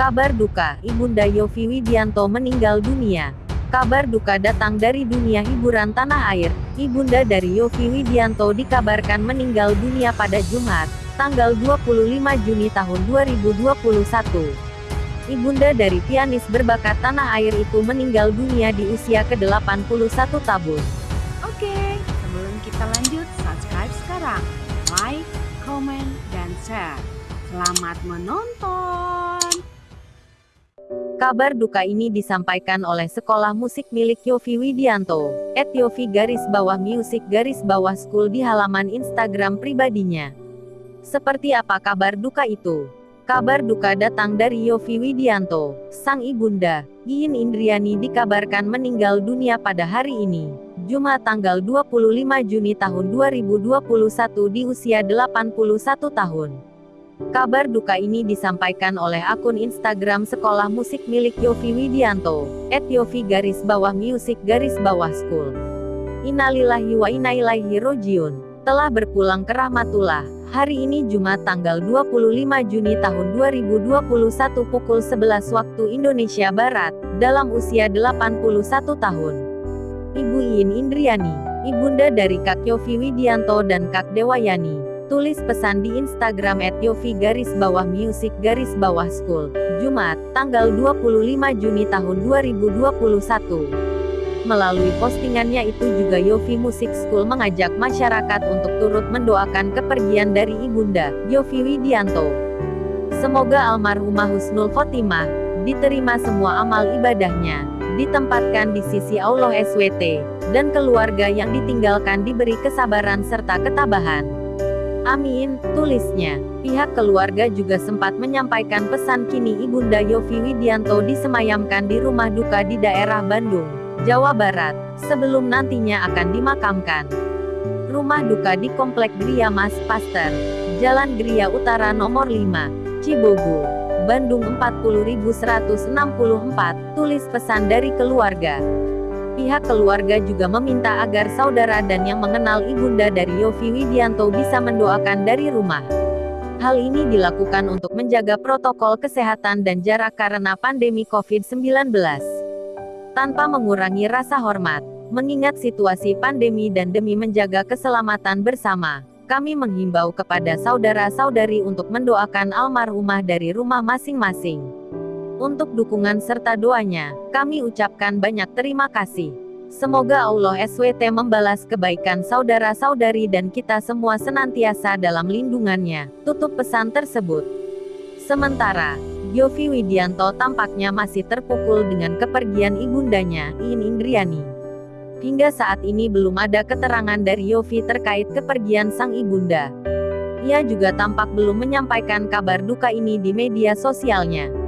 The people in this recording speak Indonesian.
Kabar duka, Ibunda Yofi Widianto meninggal dunia. Kabar duka datang dari dunia hiburan tanah air. Ibunda dari Yofi Widianto dikabarkan meninggal dunia pada Jumat, tanggal 25 Juni tahun 2021. Ibunda dari pianis berbakat tanah air itu meninggal dunia di usia ke-81 tahun. Oke, sebelum kita lanjut, subscribe sekarang. Like, comment, dan share. Selamat menonton! Kabar duka ini disampaikan oleh Sekolah Musik milik Yofi Widianto, at Yofi garis bawah music garis bawah school di halaman Instagram pribadinya. Seperti apa kabar duka itu? Kabar duka datang dari Yofi Widianto, sang ibunda, Iin Indriani dikabarkan meninggal dunia pada hari ini, Jumat tanggal 25 Juni tahun 2021 di usia 81 tahun. Kabar duka ini disampaikan oleh akun Instagram Sekolah Musik milik Yofi Widianto, at Yofi garis bawah music garis bawah school. Innalillahi wa inna ilaihi rojiun. Telah berpulang ke rahmatullah, hari ini Jumat tanggal 25 Juni tahun 2021 pukul 11 waktu Indonesia Barat, dalam usia 81 tahun. Ibu Iin Indriani, ibunda dari Kak Yofi Widianto dan Kak Dewayani, Tulis pesan di Instagram Yofi garis bawah music garis bawah school, Jumat, tanggal 25 Juni tahun 2021. Melalui postingannya itu juga Yofi Music School mengajak masyarakat untuk turut mendoakan kepergian dari ibunda, Yofi Widianto. Semoga almarhumah Husnul Khotimah, diterima semua amal ibadahnya, ditempatkan di sisi Allah SWT, dan keluarga yang ditinggalkan diberi kesabaran serta ketabahan. Amin, tulisnya. Pihak keluarga juga sempat menyampaikan pesan kini Ibunda Yofi Widianto disemayamkan di rumah duka di daerah Bandung, Jawa Barat, sebelum nantinya akan dimakamkan. Rumah duka di Komplek Gria Mas Paster, Jalan Gria Utara nomor 5, Cibogo, Bandung 40164, tulis pesan dari keluarga. Pihak keluarga juga meminta agar saudara dan yang mengenal ibunda dari Yofi Widianto bisa mendoakan dari rumah. Hal ini dilakukan untuk menjaga protokol kesehatan dan jarak karena pandemi COVID-19. Tanpa mengurangi rasa hormat, mengingat situasi pandemi dan demi menjaga keselamatan bersama, kami menghimbau kepada saudara-saudari untuk mendoakan almarhumah dari rumah masing-masing. Untuk dukungan serta doanya, kami ucapkan banyak terima kasih. Semoga Allah SWT membalas kebaikan saudara-saudari dan kita semua senantiasa dalam lindungannya. Tutup pesan tersebut. Sementara, Yofi Widianto tampaknya masih terpukul dengan kepergian ibundanya, In Indriani. Hingga saat ini belum ada keterangan dari Yofi terkait kepergian sang ibunda. Ia juga tampak belum menyampaikan kabar duka ini di media sosialnya.